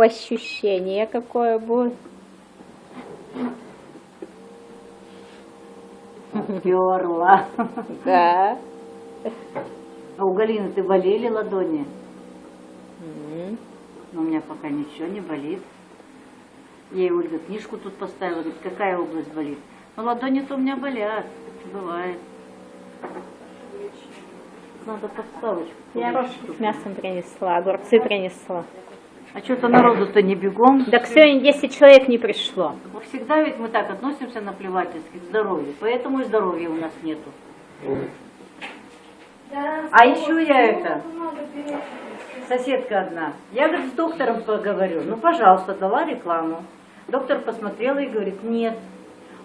Ощущение какое будет. Перла. Да. А у Галины ты болели ладони? М. Но у меня пока ничего не болит. Ей Ольга книжку тут поставила, говорит, какая область болит? Ну, ладони-то у меня болят, бывает. Надо подставочку. Я с мясом принесла, огурцы принесла. А что-то народу-то не бегом. Так сегодня 10 человек не пришло. Всегда ведь мы так относимся наплевательски к здоровью, поэтому и здоровья у нас нету. А еще я это, соседка одна, я, говорит, с доктором поговорю. Ну, пожалуйста, дала рекламу. Доктор посмотрела и говорит, нет,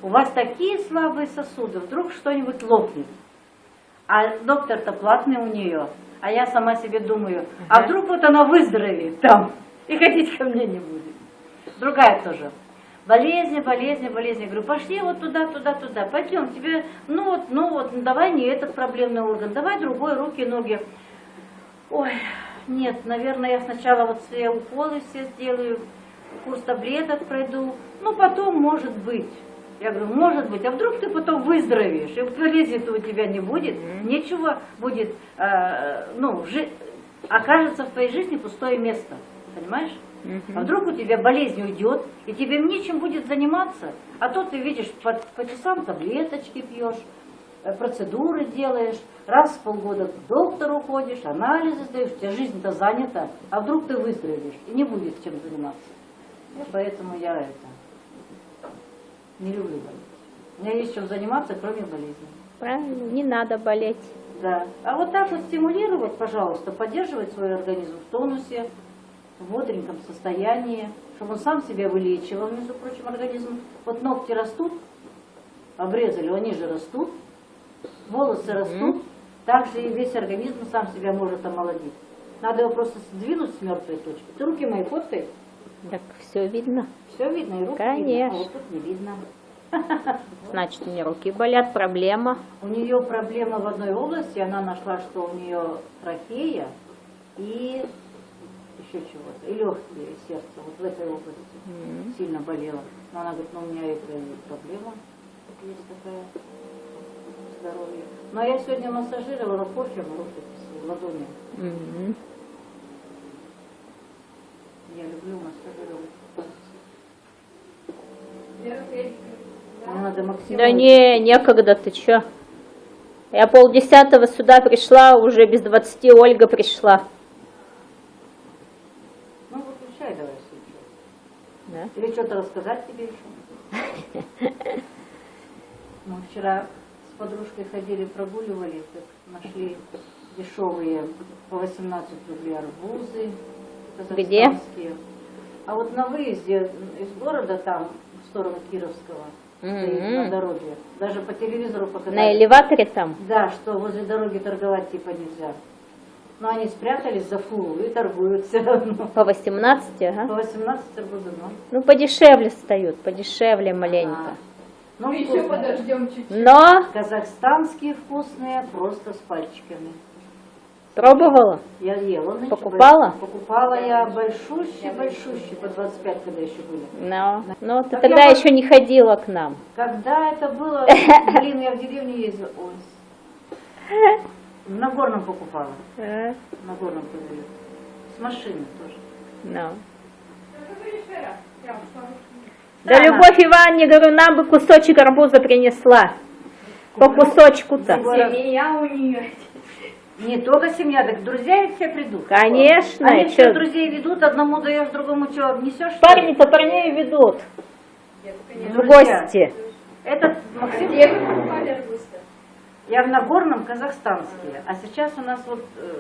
у вас такие слабые сосуды, вдруг что-нибудь лопнет. А доктор-то платный у нее. А я сама себе думаю, а вдруг вот она выздоровеет там и ходить ко мне не будет. Другая тоже. Болезни, болезни, болезни. Я говорю, пошли вот туда, туда, туда. Пойдем, тебе, ну вот, ну вот, ну давай не этот проблемный орган, давай другой, руки, ноги. Ой, нет, наверное, я сначала вот все уколы все сделаю, курс таблеток пройду, ну потом, может быть. Я говорю, может быть, а вдруг ты потом выздоровеешь, и болезни-то у тебя не будет, нечего будет, э, ну, жи- окажется в твоей жизни пустое место, понимаешь? А вдруг у тебя болезнь уйдет, и тебе нечем будет заниматься, а то ты видишь, по, по часам таблеточки пьешь, э, процедуры делаешь, раз в полгода к доктору ходишь, анализы сдаешь, у тебя жизнь-то занята, а вдруг ты выздоровеешь, и не будет чем заниматься. Вот Поэтому я это не люблю болеть. У меня есть чем заниматься, кроме болезни. Правильно, не надо болеть. Да. А вот так вот стимулировать, пожалуйста, поддерживать свой организм в тонусе, в бодреньком состоянии, чтобы он сам себя вылечивал, между прочим, организм. Вот ногти растут, обрезали, они же растут, волосы растут, также и весь организм сам себя может омолодить. Надо его просто сдвинуть с мертвой точки. Ты руки мои фоткай, Так все видно. все видно, и руки видно, а Конечно. вот тут не видно. Значит, у меня руки болят, проблема. У нее проблема в одной области, она нашла, что у нее трахея и еще чего-то, и легкие, и сердце, вот в этой области сильно болела. Но она говорит, ну у меня это и проблема есть такая здоровье. Но я сегодня массажировала кофе в руки, в ладони. Мгм. Я люблю массажировать. Надо максимум. Да не, некогда, ты чё? Я полдесятого сюда пришла, уже без двадцати Ольга пришла. Ну, выключай давай сейчас. Да? Или что-то рассказать тебе еще? Мы вчера с подружкой ходили, прогуливали, так нашли дешевые по 18 рублей арбузы. Где? казахстанские. А вот на выезде из города там, в сторону Кировского, стоит Мгм. на дороге, даже по телевизору показали. На элеваторе там? Да, что возле дороги торговать типа нельзя. Но они спрятались за фуру и торгуют все равно. По 18, По ага. 18 арбузы, ну. Ну, подешевле встают, подешевле маленько. А, Ну, Мы еще подождем чуть-чуть. Но Казахстанские вкусные, просто с пальчиками. пробовала? Я ела. нынче, Покупала? больш- Покупала я большущие, большущие, по 25, когда еще были. Но, ну, ты Так тогда я еще не ходила к нам. Когда это было, блин, я в деревню ездила. Ой. На горном покупала. Э, На горном продаю. С машины тоже. Я ушла. Да, Любовь Ивановне, говорю, нам бы кусочек арбуза принесла. По кусочку-то. Семья у нее. Не только семья, так друзья все придут. Конечно, Они все друзей ведут, одному даешь, другому что, несешь? что ли? Парни-то парней ведут в Друзья. гости. Этот Максим, Где вы покупали? Я в Нагорном казахстанские, а сейчас у нас вот э,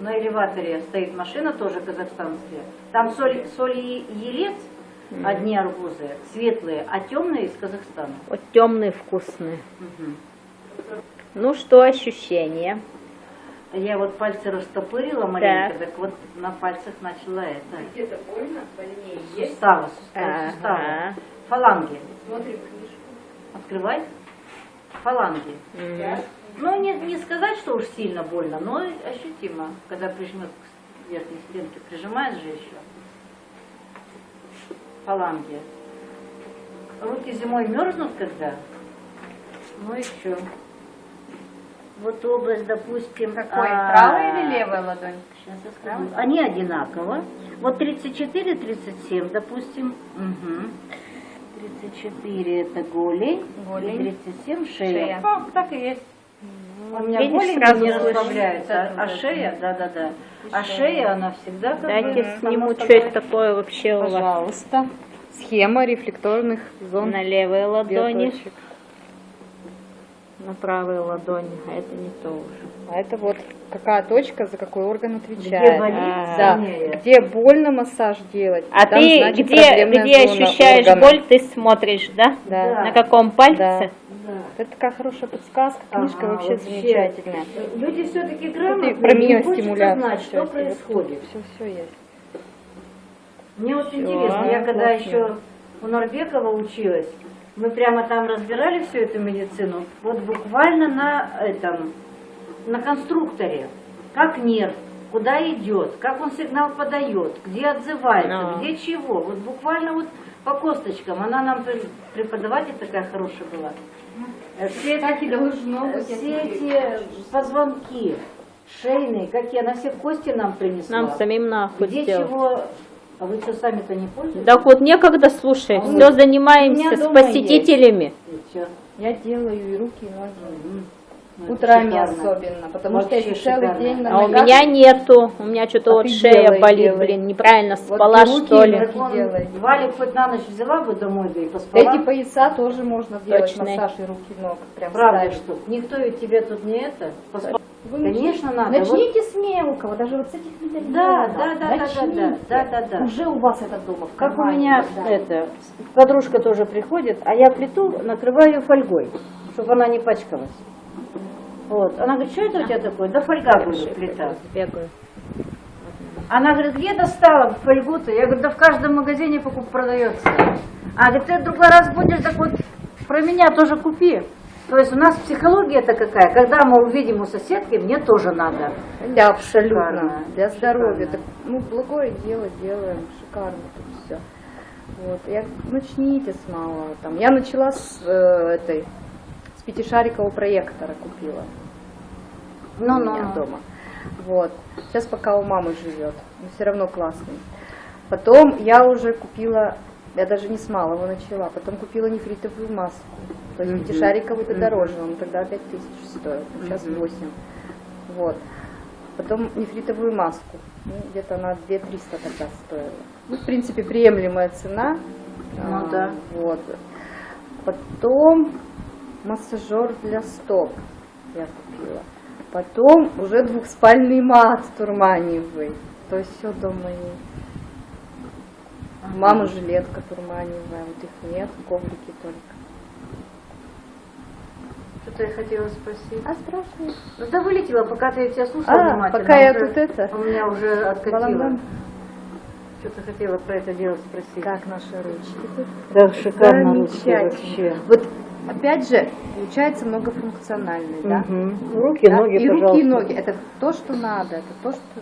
на элеваторе стоит машина тоже казахстанская. Там соль, соль и елец, одни арбузы, светлые, а темные из Казахстана. Вот темные вкусные. Мгм. Ну что, ощущения? Я вот пальцы растопырила маленько, так, вот на пальцах начала это. Где-то больно, больнее есть. Суставы, суставы, Ага. суставы. Фаланги. Смотрим книжку. Открывай. Фаланги. М. Ну, не, не сказать, что уж сильно больно, но ощутимо, когда прижмет к верхней стенке. Прижимаешь же еще. фаланге. Руки зимой мерзнут когда? Ну еще. Вот область, допустим... Какой, а, правая или левая ладонь? Сейчас я скажу. Они одинаково. Вот 34, 37, допустим. Угу. 34 это голень, Голень. и 37 шея. Шея. О, так и есть. У меня видишь, голень сразу не расслабляется, а, а шея, да-да-да. А шея, она всегда как Дайте бы... сниму, что это такое вообще у вас Пожалуйста. Схема рефлекторных зон на левой ладони, биоточек. на правой ладони, а это не то уже. А это вот какая точка, за какой орган отвечает. Где болит, Да, где больно массаж делать. А там, ты значит, где, где ощущаешь органа. боль, ты смотришь, да? Да. На каком пальце? Да. Это такая хорошая подсказка, книжка Ага, вообще, замечательная. Люди все-таки грамотные, про им хочется знать, что происходит. Все, все есть. Мне вот интересно, я когда еще у Норбекова училась, мы прямо там разбирали всю эту медицину, вот буквально на этом, на конструкторе, как нерв, куда идет, как он сигнал подает, где отзывается, А. где чего, вот буквально вот по косточкам, она нам пр- преподаватель такая хорошая была. Э, Все эти, Так быть. все эти позвонки шейные, какие, она все кости нам принесла. Нам самим нахуй Где сделать. чего, а вы что, сами-то не пользуетесь? Да вот некогда, слушай, А все занимаемся с посетителями. Я делаю и руки, и ноги. Ну, Утрами шикарно. особенно, потому Вообще что если целый шикарно. день на А у ногах, меня нету, у меня что-то А вот шея делай, болит, делай. блин, неправильно Вот спала руки, что ли. Валик хоть на ночь взяла бы домой, да и поспала. эти пояса тоже можно сделать, Точно. массаж и руки, ног. Прям Правда, ставить. что? Никто ведь тебе тут не это. Вы начните- Конечно, надо. Вот- Начните с мелкого, даже вот с этих медальонов. Да, да, да, да, да, Начните. да, да, да. Уже у вас это дома. в Как у меня да. это, подружка тоже приходит, а я плиту накрываю ее фольгой, чтобы она не пачкалась. Вот. Она говорит, что это у тебя такое? Да фольга, говорю, плита. Бегаю. Она говорит, где достала фольгу-то? Я говорю, да в каждом магазине покуп продается. А говорит, ты в другой раз будешь, так вот про меня тоже купи. То есть у нас психология-то какая, когда мы увидим у соседки, мне тоже надо. Да, абсолютно. Шикарно, Для здоровья. шикарно. Так, ну, благое дело делаем. Шикарно тут все. Вот. Я, начните с малого. Там. Я начала с э, этой, с пятишарикового проектора купила. у меня Ну-ну-ну. дома. Вот. Сейчас пока у мамы живет. Но все равно классный. Потом я уже купила, я даже не с малого начала, потом купила нефритовую маску. То есть пятишариковый это дороже, он тогда 5 тысяч стоил, сейчас Мгм. 8. Вот. Потом нефритовую маску. Ну, где-то она 2 300 тогда стоила. Ну, в принципе, приемлемая цена. Ну А, да. Вот. Потом массажер для стоп я купила. Потом уже двухспальный мат турманевый. То есть все дома есть. Мама жилетка турманевая, вот их нет, коврики только. Что-то я хотела спросить. А страшно. Ну да вылетела, пока ты я тебя слушала А, внимательно. пока я уже- тут это, У меня уже откатило. балаган. Что-то хотела про это дело спросить. Как наши ручки тут? Да, шикарно ручки Замечательно. вообще. Вот опять же, получается многофункциональный, да? Мгм. Руки, Да, ноги, и руки, пожалуйста. и ноги. Это то, что надо, это то, что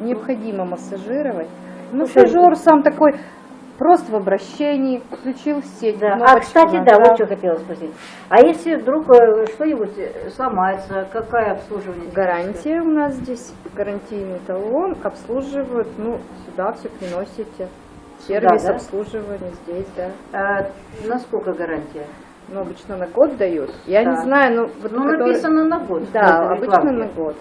необходимо массажировать. Массажер сам такой, просто в обращении, включил сеть. Да. А, кстати, да, вот что хотела спросить. А если вдруг э, что-нибудь э, сломается, какое обслуживание? Гарантия у нас здесь, гарантийный талон, обслуживают, ну, сюда все приносите. Сервис да? обслуживания здесь, да. А, насколько гарантия? Ну, обычно на год дают. Я не Так. знаю, ну, вот Ну, который- написано на год. Да, обычно на год.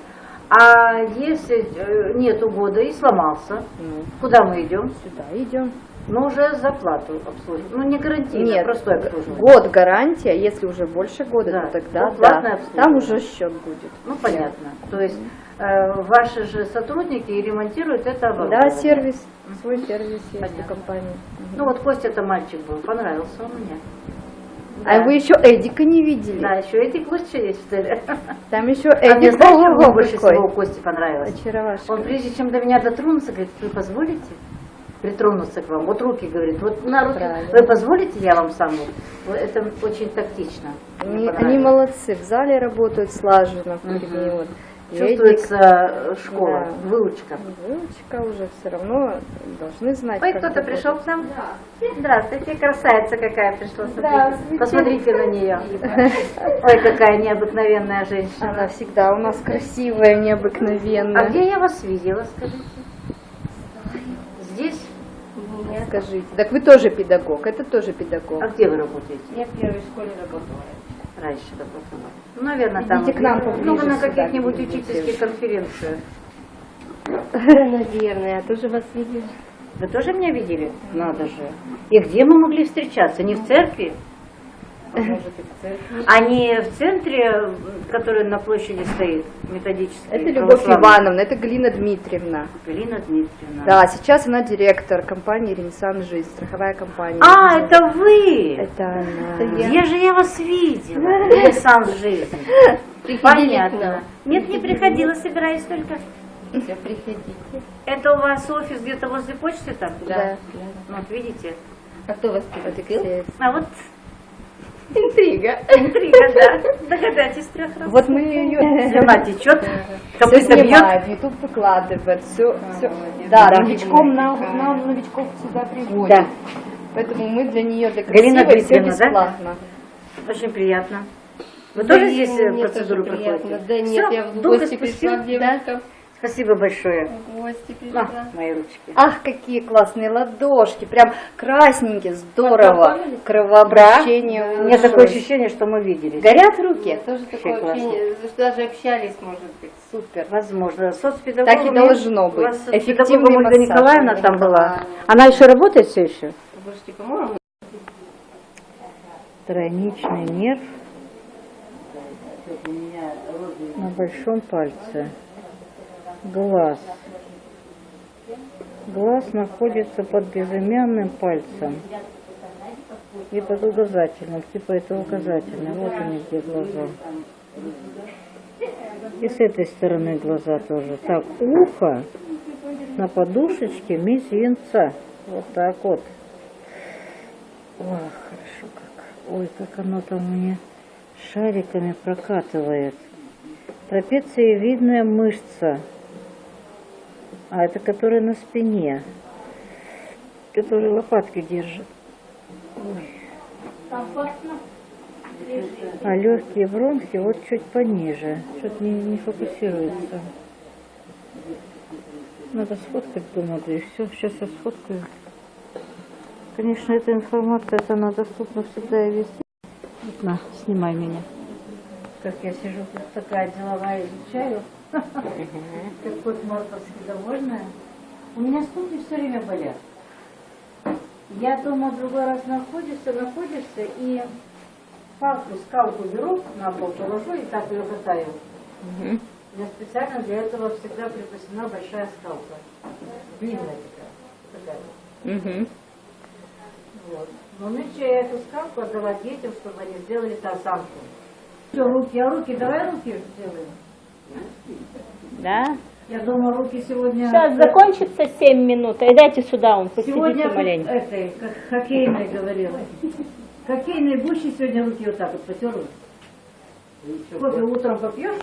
А если э, нету года и сломался, Ну, куда мы идем? сюда идем. Ну, уже за плату обслуживать. Ну, не гарантийно, Нет, простое обслуживание. год гарантия, если уже больше года, Да, то тогда то да, обслуживание. там уже счет будет. Ну, понятно. То есть э, ваши же сотрудники и ремонтируют это Да, оборудование. сервис, свой сервис есть Понятно. у компании. Ну, вот Костя-то мальчик был, понравился он мне. А Да. вы еще Эдика не видели? Да, еще этих лучше есть, что ли? Там еще А мне Эдик знаете, Ого-го больше всего Кости понравилось? Очаровашка. Он прежде чем до меня дотронулся, говорит, вы позволите притронуться к вам? Вот руки, говорит, вот на руки, Правильно. вы позволите, я вам сам? вот?» Вот Это очень тактично. Они, они молодцы, в зале работают слаженно, в корне, вот. Чувствуется э, школа, Да. выучка. Выучка уже все равно должны знать. Ой, кто-то пришел к нам? Здравствуйте, красавица какая пришла. Смотрите, Посмотрите на нее. Ой, какая необыкновенная женщина. Она всегда у нас красивая, А необыкновенная. где я вас видела, скажите? Здесь? Скажите. Так вы тоже педагог, это тоже педагог. А где вы работаете? Я в первой школе работала. Раньше работала. Ну, наверное, там. Идите к нам Ну, на каких-нибудь учительских конференциях. Наверное, я тоже вас видела. Вы тоже меня видели? Надо же. И где мы могли встречаться? Не в церкви? Может, и в центре, который на площади стоит, методический? Это Любовь? Ивановна, это Галина Дмитриевна. Галина Дмитриевна. Да, сейчас она директор компании «Ренессанс Жизнь», страховая компания. А, это вы! Это она. Где же я вас видела? Ренессанс жизни. Понятно. Нет, не приходила, собираюсь только. Все, приходите. Это у вас офис где-то возле почты там? Да. Ну, вот видите. А кто вас пригласил? А вот Интрига. интрига, да. Догадайтесь трех раз. Вот мы ее Слюна течет, все копыта бьет. YouTube выкладывает, все, все. молодец. Да, новичком нам, нам новичков сюда приводят. Да, Поэтому мы для нее, для красивой, все да? бесплатно. очень приятно. Вы Да, тоже здесь э, процедуру проходите? Да нет, я в гости пришла к девушкам. Спасибо большое. Гости На, пришла. мои ручки. Ах, какие классные ладошки, прям красненькие, здорово. Кровообращение. У меня такое ощущение, что мы виделись. Горят руки? Нет, тоже такое классно. ощущение, что даже общались, может быть. Супер. Возможно. Соцпедагогом. Так и должно быть. Эффективный Ольга. Николаевна там была. Она еще работает все еще? Слушайте, по-моему, Тройничный нерв на большом пальце. Глаз. Глаз находится под безымянным пальцем и под указательным, типа это указательный. Вот они где глаза. И с этой стороны глаза тоже. Так, ухо на подушечке мизинца. Вот так вот. Ох, хорошо как. Ой, как оно там мне шариками прокатывает. Трапециевидная мышца. А это которая на спине. Которая лопатки держит. Ой. А легкие бронхи вот чуть пониже. Что-то не, не фокусируется. Надо сфоткать, думаю, да и все. Сейчас я сфоткаю. Конечно, эта информация, это она доступна всегда и везде. Вот на, снимай меня. Как я сижу тут такая деловая, изучаю. Как кот морковский довольная. У меня ступни все время болят. Я дома другой раз находишься, находишься, и палку, скалку беру, на пол положу и так ее катаю. У меня специально для этого всегда припасена большая скалка. Длинная такая. такая. Вот. Но нынче я эту скалку отдала детям, чтобы они сделали тарзанку. Все, руки, а руки, давай руки сделаем. Да? Я дома руки сегодня... Сейчас закончится 7 минут, и дайте сюда, он Сегодня посидите маленько. этой, как хоккейной говорила. Хоккейной гуще сегодня руки вот так вот потерла. Кофе утром попьешь?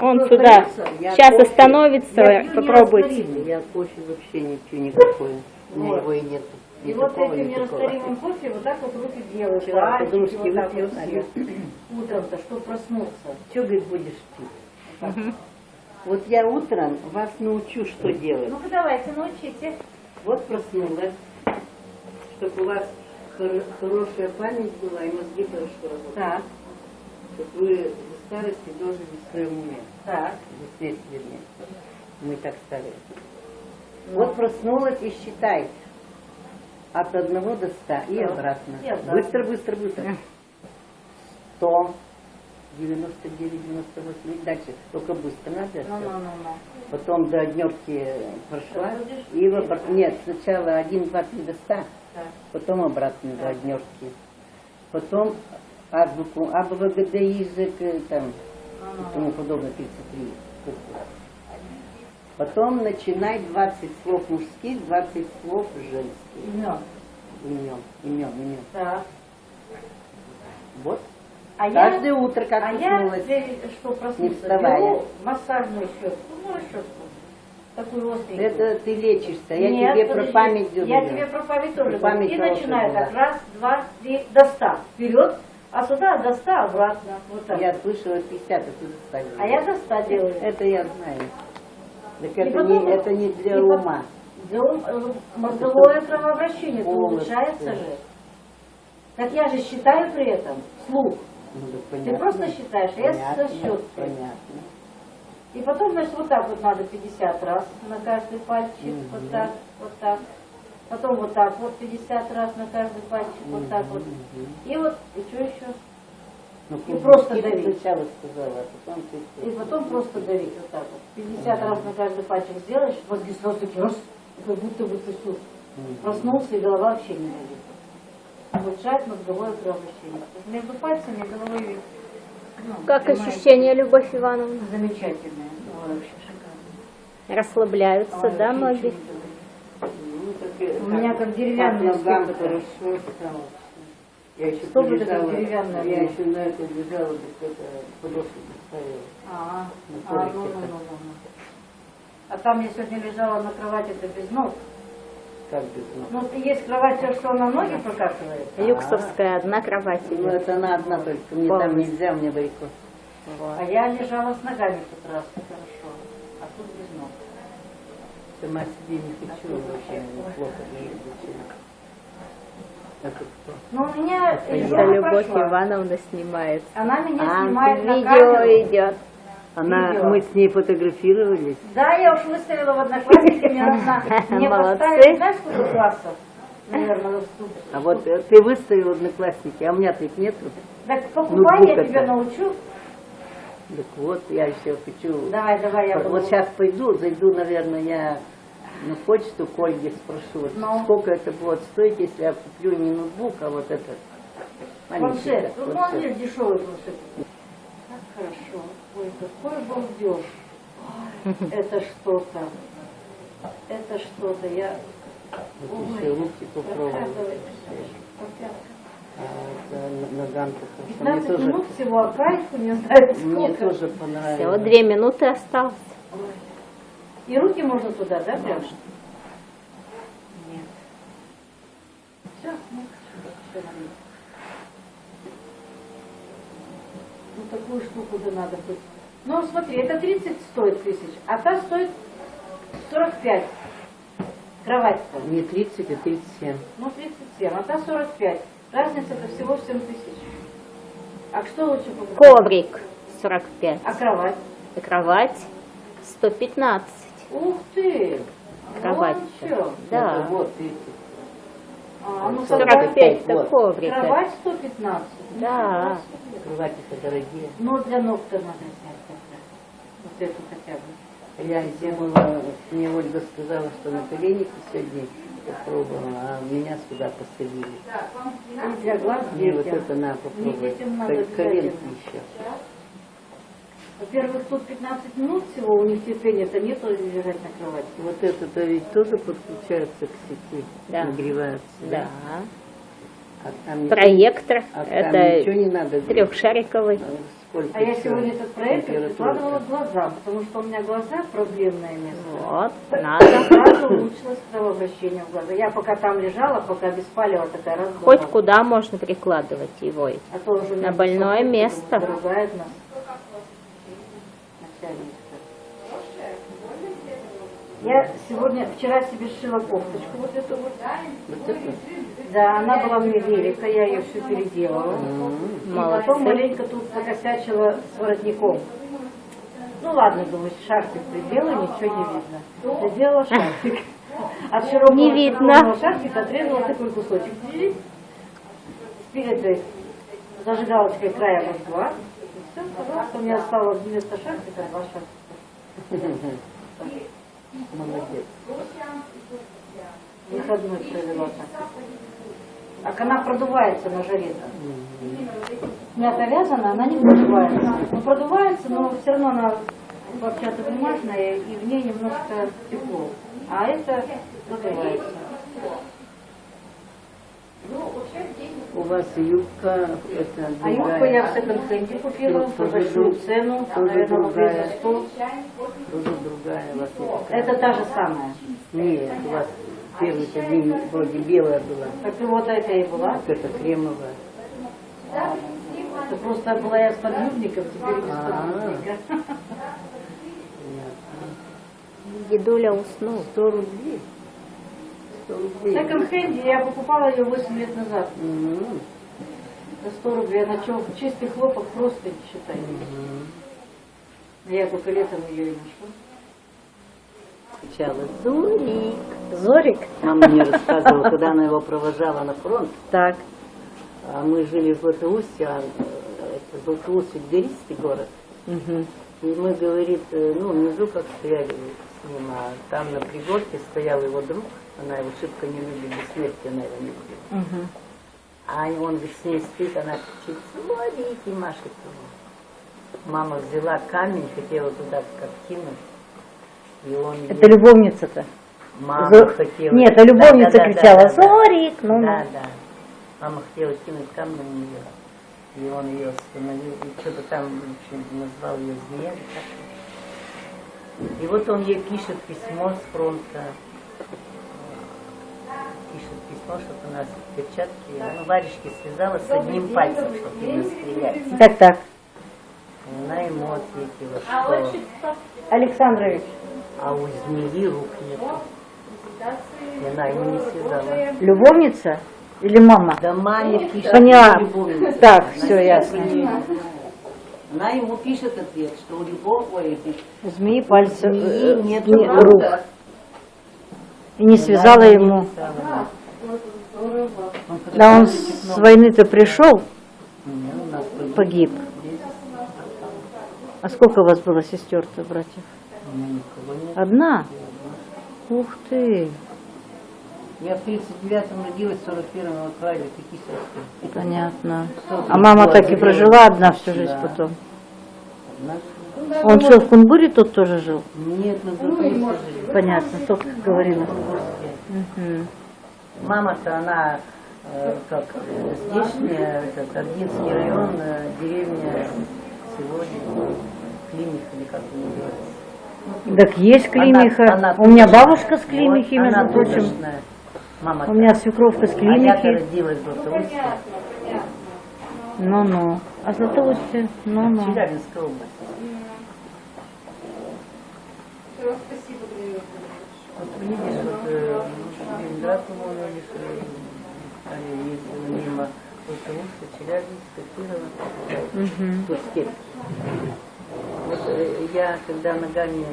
Он Кто сюда. остается? Сейчас остановится, Я попробуйте. Я кофе вообще ничего никакое. У меня Вот. его и нет. И вот этим нерастворимым кофе вот так вот руки делаю. Вчера подружки вот так вот. Утром-то, чтобы проснуться. Что, говорит, будешь пить? Вот я утром вас научу, что делать. Ну-ка давайте, научите. Вот проснулась, чтобы у вас хор- хорошая память была и мозги хорошо работали. Так, Чтобы вы в старости дожили в своем уме. так. Вернее. Мы так ставили. Вот проснулась и считай. От одного до ста и Так. обратно. И обратно. Быстро, быстро, быстро. Сто. 99, 98 и дальше. Только быстро надо. всё. Ну-ну-ну-ну. Потом до однерки прошла. И в Нет, сначала один, два, три до ста. Так. Потом обратно до однерки. Потом азбуку, А, Б, В, Г, Д, И, там, тому подобное, 33 буквы. Потом начинай 20 слов мужских, 20 слов женских. Имен. Имен, имен, имен. Так. Вот. А я, Каждое утро, как а я, проснулась. э, что вставая. беру массажную щетку, ну, щетку, такую остренькую. Это ты лечишься. Я Нет, тебе про память Я говорю. тебе про память тоже Про говорю. память И начинаю так, раз, два, три, до ста. Вперед, а сюда до ста обратно. Вот так. Я слышала 50, а ты заставила. А я до ста делаю. Это я знаю. Так это, потом- не, это не для ума. Для ум- э, мозговое кровообращение улучшается же. Так я же считаю при этом вслух. Ну, да Ты понятно. просто считаешь, а я Понятно, со щеткой. Понятно. И потом, значит, вот так вот надо 50 раз на каждый пальчик, Мгм. вот так, вот так. Потом вот так вот 50 раз на каждый пальчик, вот так вот. И вот, и что еще? Ну, И просто давить. сначала сказала, а потом ты... И потом просто давить вот так вот. 50 раз на каждый пальчик сделаешь, мозги сразу такие раз, как будто бы ты Мгм. проснулся и голова вообще не болит. Улучшает мозговое кровообращение. Между пальцами головой ну, Как понимаете, ощущения, Любовь Ивановна? Замечательное. Вообще шикарно. Расслабляются, Ой, да, ноги? Ну, так У меня как деревянная стопка. хорошо стало. Я еще Что бы это полежала, деревянная я еще на это лежала, это подошву поставила. А, а, ну, ну, ну, ну, ну. А там я сегодня лежала на кровати, это без ног. Как без ног? Ну, есть кровать, что она ноги покатывает. Юксовская, одна кровать Ну, это она одна только. Мне там нельзя, мне варикоз. А я лежала с ногами в тот раз, хорошо. А тут без ног. Сама себе не хочу вообще, плохо? Ну, у меня Это Любовь прошла. Ивановна снимает. Она меня А, снимает на видео камеру. идет. Она, мы с ней фотографировались. Да, я уж выставила в одноклассники, мне нужно, мне поставили, знаешь, сколько классов? Наверное. А вот э, ты выставил одноклассники, а у меня-то их нету. Так покупай, я тебя научу. Так вот, я еще хочу... Давай, давай, я Вот, сейчас пойду, зайду, наверное, я на почту к Ольге спрошу, вот Ну. сколько это будет стоить, если я куплю не ноутбук, а вот этот Планшет. так, Ну, он дешевый планшет. Как хорошо. Ой, какой балдеж. Ой, Это что-то. Это что-то. Я... Еще руки. Опять. А, это ногам хорошо. Мне 15 тоже, минут всего, а кайфу не знаю мне сколько. тоже понравилось. Всего две минуты осталось. И руки можно туда, да, прям? Нет. Все, ну, всё нормально. Ну, такую штуку да надо быть. Ну, смотри, это 30 стоит тысяч, а та стоит 45. Кровать-то. Не 30, а 37. Ну, 37, а та 45. Разница-то всего в 7 тысяч. А что лучше покупать? Коврик 45. А кровать? И кровать 115. Ух ты! Кровать. Вон чё. Да. Это вот 30. А, ну, 45 это вот. коврик. Кровать 115. Да. Кровати-то дорогие. Но для ног-то надо снять тогда. Вот эту хотя бы. Я думала, мне Ольга сказала, что на коленнике сегодня попробовала, а меня сюда посадили. И для глаз Мне вот это надо попробовать. детям надо Ко- Коленки еще. Во-первых, тут 15 минут всего, у них терпения-то нету лежать на кровати. Вот это-то ведь тоже подключается к сети, Да. нагревается. Да. А там Проектор. а там Это ничего не надо. трехшариковый. Сколько А я сегодня этот проект Температура. прикладывала к глазам, потому что у меня глаза проблемное место. Вот, надо. Сразу улучшилось кровообращение в глаза. Я пока там лежала, пока беспалева такая раз Хоть куда можно прикладывать его. А то уже На больное место. думаю, Ругает нас. Я сегодня, вчера себе сшила кофточку вот эту вот. Вот это? Да, она была мне велика, я ее все переделала. И Молодцы. потом маленько тут покосячила с воротником. Ну ладно, думаю, шарфик приделаю, ничего не видно. Приделала шарфик. От широкого, Не видно. шарфика отрезала такой кусочек. Перед этой зажигалочкой края. И все, пожалуйста, у меня осталось вместо шарфика два шарфика. Молодец. Выходной провела так. Она продувается на жаре. Мята вязана, она не продувается. Ну, продувается, но все равно она хлопчатобумажная, и в ней немножко тепло. А это продувается. У вас юбка, это А юбку другая, я в секонд-хенде купила Тоже большую цену, наверное, рублей другая. за 100. тоже другая у вас такая. Это та же самая. Нет, у вас первый день вроде белая была, Как и вот эта и была. вот это кремовая. Это просто была я с подгрудником, теперь без А. подгрудника. Дедуля уснул. 100 рублей. 100 В рублей. секонд-хенде я покупала ее 8 лет назад. М, За 100 рублей. Она чё, чистый хлопок просто считай. м. Я только летом ее и нашла. Сначала Зорик. Зорик? Мама мне рассказывала, когда она его провожала на фронт, Так. а мы жили в Златоусте, а это Златоуст гористый город. Мгм. И мы, говорит, э, ну, внизу как стояли с ним, а там на пригорке стоял его друг, она его шибко не любит, до смерти она его не любит. Мгм. А он с ней стоит, она кричит, смотрите, машет ему. Мама взяла камень, хотела туда как кинуть, и он Это ей- любовница-то? Мама Зо- хотела... Нет, а любовница Да, да, кричала, да, да. «Зорик!» Ну, ну. Да, да. Мама хотела кинуть камень на нее. И он ее остановил. И что-то там, в общем, назвал ее как-то. И вот он ей пишет письмо с фронта. Пишет письмо, чтобы у нас перчатки, ну, варежки связала с одним пальцем, чтобы не стрелять. Так, так. Она ему ответила, что Александрович, а у змеи рук нету. И она ему не связала. любовница или мама? Да маме пишет Поняла. Так, Она всё, ясно. Она ему пишет ответ, что у любого ой, змеи пальцы, э, змеи нет не- рук. рук. И не связала ему. Да он с войны-то пришел, погиб. А сколько у вас было сестер-то, братьев? Одна? Ух ты, Я в 39-м родилась, в 41-м отправили, сестры. понятно. А мама так и прожила одна всю жизнь Да. потом. Одна- Он что, в Кунбуре тут тоже жил? Нет, на другой жили. Понятно, только говорила. Мгм. Мама-то она э, как здешняя, этот Ординский район, э, деревня сегодня, Клиних или как она называется. Так есть Климиха. Она- она У меня бабушка с Климихи, Вот, между прочим. Мама У меня свекровка с А Климихи. родилась в Златоусте, Ну-ну. А Златоусте? Ну-ну. Челябинская область. Вот видишь, вот э, по-моему, видишь, э, они ездила мимо Златоуста, Челябинска, Кирова. Степь. Вот я, когда ногами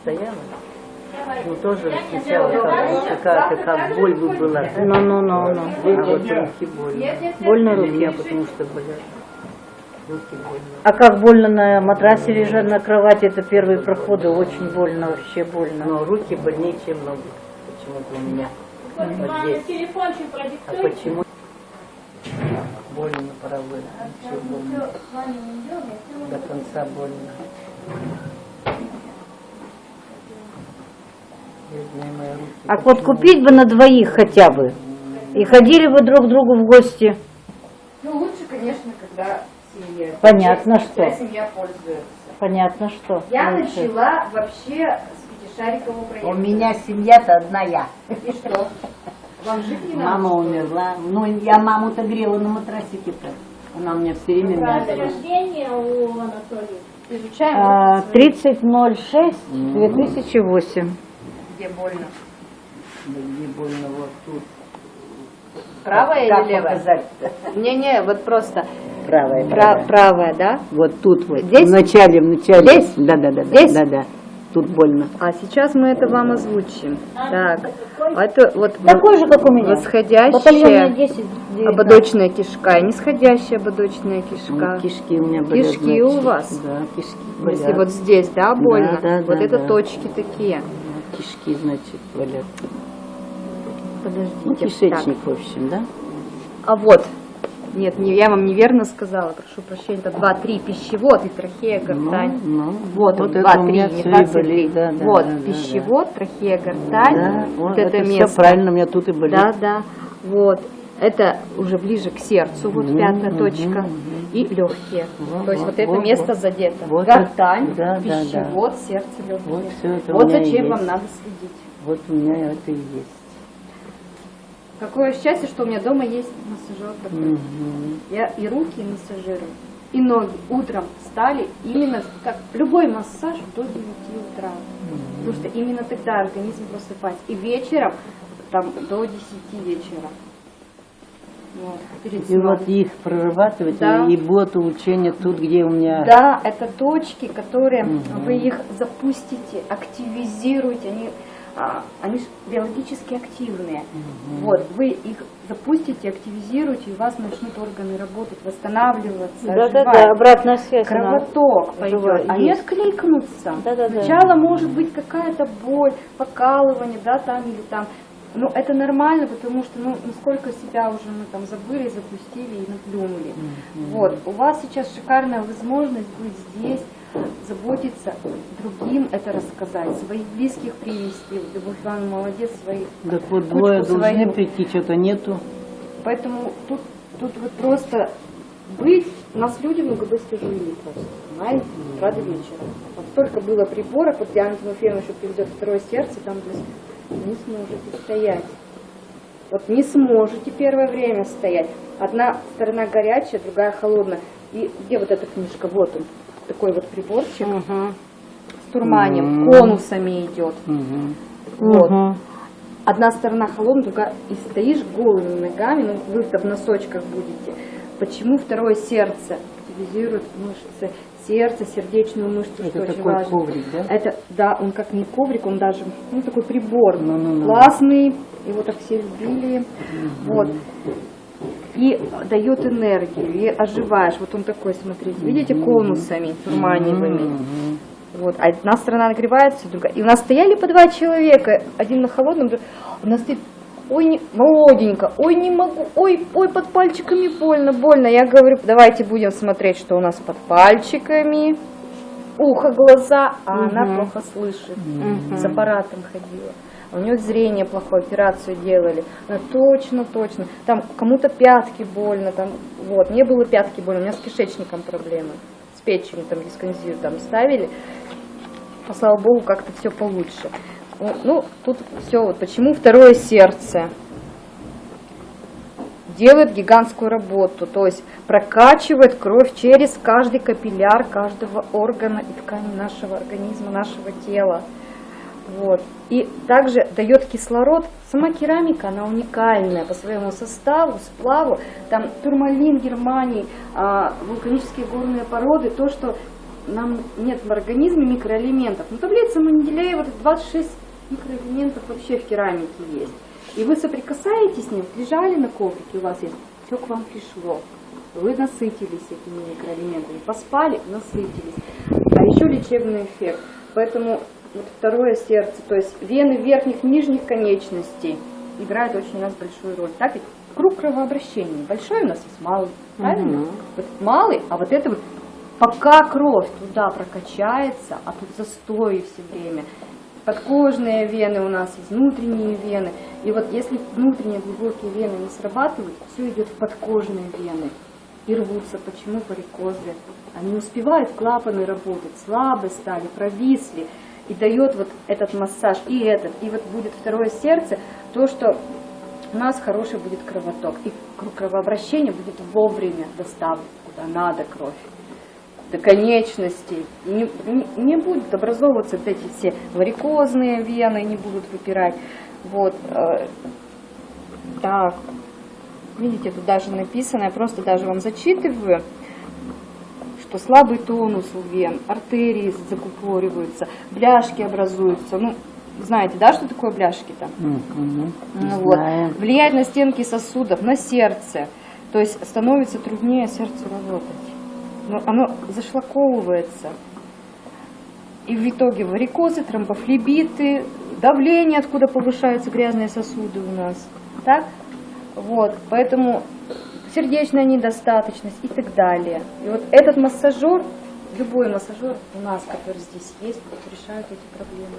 стояла, ну тоже сначала как, какая-то как боль бы была. Ну-ну-ну-ну. А вот руки больно. Больно руки? потому что болят. Руки больно. А как больно на матрасе лежать на кровати, это первые проходы, очень больно, вообще больно. Но руки больнее, чем ноги. Почему-то у меня. Вот здесь. А почему? Больно правой. Все больно. До конца больно. А вот купить бы на двоих хотя бы. И ходили бы друг к другу в гости. Ну, лучше, конечно, когда семья. Понятно, что. Когда семья пользуется. Понятно, что. Я лучше. начала вообще с пятишарикового проекта. У меня семья-то одна я. И что? Вам жить не надо? Мама что умерла. Ну, я маму-то грела на матрасике-то. Она у меня все время мязала. рождения у Анатолия? Изучаем. А, 30.06 2008. Где больно. Да где больно вот тут. Правая Как или левая? Не-не, вот просто. Правая. Пра- правая, да? Вот тут вот. Здесь? В начале, в начале. Здесь? Да, да, да. Здесь? Да, да. Тут больно. А сейчас мы это вам озвучим. Так, это вот Такой же, как у меня. Восходящая 10. 19. ободочная кишка и нисходящая ободочная кишка. Ну, кишки у меня болят. Кишки у значит. вас? Да, кишки болят. Если вот здесь, да, больно, да, вот да, это да. точки такие. Кишки, значит, болят. Подождите. Ну, кишечник, в общем, да? Так. А вот, нет, не, я вам неверно сказала, прошу прощения, это 2-3 пищевод и трахея, гортань. Ну, ну, Вот он, это 2, у 3, меня не всё и 23. болит, да, да, вот, да, да, пищевод, трахея, гортань, Да, вот вот это, это место. все правильно, у меня тут и болит. Да, да, вот. Это уже ближе к сердцу, вот Мгм, пятая мгм, точка. мгм. И легкие. Вот, То есть вот, вот это вот, место вот. задето. Вот Гортань, да, да, да. пищевод, сердце, легкие. Вот это Вот зачем есть. вам надо следить. Вот у меня это и есть. Какое счастье, что у меня дома есть массажер. Мгм. Я и руки массажирую, и ноги. Утром встали, именно как любой массаж до 9 утра. Потому что именно тогда организм просыпается. И вечером, там, до 10 вечера. Вот, перед И вот их прорабатывать, Да. и будет улучшение тут, где у меня... Да, это точки, которые Мгм. вы их запустите, активизируете, они, а, они ж биологически активные. Вот, вы их запустите, активизируете, и у вас начнут органы работать, восстанавливаться, Да-да-да, оживать. обратная связь. Кровоток пойдет, живая, они есть. откликнутся. Да-да-да. Сначала может быть какая-то боль, покалывание, да, там или там. Но это нормально, потому что, ну, насколько себя уже мы там забыли, запустили и наплюнули. Вот, у вас сейчас шикарная возможность быть здесь, заботиться другим, это рассказать, своих близких привести. Любовь Ивановна молодец, своих. Так вот двое должны свою. прийти, что-то нету. Поэтому тут, тут вот просто быть, нас люди много быстро жили просто, понимаете, с утра до вечера. Вот столько было приборов, вот Диана Тимофеевна еще приведет второе сердце, там не сможете стоять. Вот не сможете первое время стоять. Одна сторона горячая, другая холодная. И где вот эта книжка? Вот он, такой вот приборчик с турманием, Мгм. конусами идет. Мгм. Вот. Мгм. Одна сторона холодная, другая и стоишь голыми ногами, ну вы-то в носочках будете. Почему второе сердце активизирует мышцы сердца, сердечную мышцу, Это что очень такой важно. коврик, да? Это, да, он как не коврик, он даже, ну, такой прибор, Ну-ну-ну. классный, его так все любили, вот. И дает энергию, и оживаешь. Вот он такой, смотрите, видите, конусами турманевыми. Вот, а одна сторона нагревается, другая. И у нас стояли по два человека, один на холодном, у нас стоит, ой, не, молоденько, ой, не могу, ой, ой, под пальчиками больно, больно. Я говорю, давайте будем смотреть, что у нас под пальчиками, ухо, глаза, а она плохо слышит, с аппаратом ходила. У нее зрение плохое, операцию делали. Она точно, точно. Там кому-то пятки больно, там, вот. Мне было пятки больно, у меня с кишечником проблемы. С печенью там дисконзию там ставили. Но, слава богу, как-то все получше. Ну, тут все, вот почему второе сердце делает гигантскую работу, то есть прокачивает кровь через каждый капилляр каждого органа и ткани нашего организма, нашего тела. Вот. И также дает кислород. Сама керамика, она уникальная по своему составу, сплаву. Там турмалин Германии, а, вулканические горные породы, то, что нам нет в организме микроэлементов. Ну, таблица Менделеева, 26 микроэлементов вообще в керамике есть. И вы соприкасаетесь с ним, лежали на коврике, у вас есть, все к вам пришло. Вы насытились этими микроэлементами, поспали, насытились. А еще лечебный эффект. Поэтому вот второе сердце, то есть вены верхних, нижних конечностей играют очень у нас большую роль. Так ведь круг кровообращения большой у нас есть малый, правильно? Вот малый, а вот это вот пока кровь туда прокачается, а тут застой все время. Подкожные вены у нас есть, внутренние вены. И вот если внутренние глубокие вены не срабатывают, все идет в подкожные вены и рвутся. Почему варикозы? Они не успевают клапаны работать, слабые стали, провисли. И дает вот этот массаж и этот, и вот будет второе сердце, то, что у нас хороший будет кровоток. И круг кровообращения будет вовремя доставлен, куда надо кровь до конечностей. Не, не, не будут образовываться вот эти все варикозные вены, не будут выпирать. Вот. э, Так. Видите, тут даже написано, я просто даже вам зачитываю, что слабый тонус у вен, артерии закупориваются, бляшки образуются. Ну, знаете, да, что такое бляшки-то? Мгм. Ну вот. Влияет на стенки сосудов, на сердце. То есть становится труднее сердцу работать. Но оно зашлаковывается. И в итоге варикозы, тромбофлебиты, давление, откуда повышаются грязные сосуды у нас. Так? Вот. Поэтому сердечная недостаточность и так далее. И вот этот массажер, любой массажер у нас, который здесь есть, решает эти проблемы.